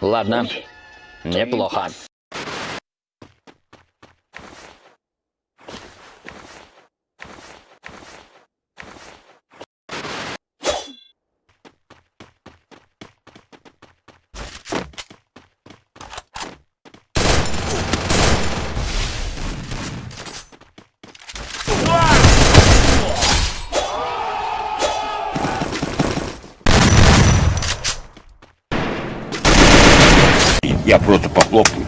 Ладно. Неплохо. Я просто похлопаю.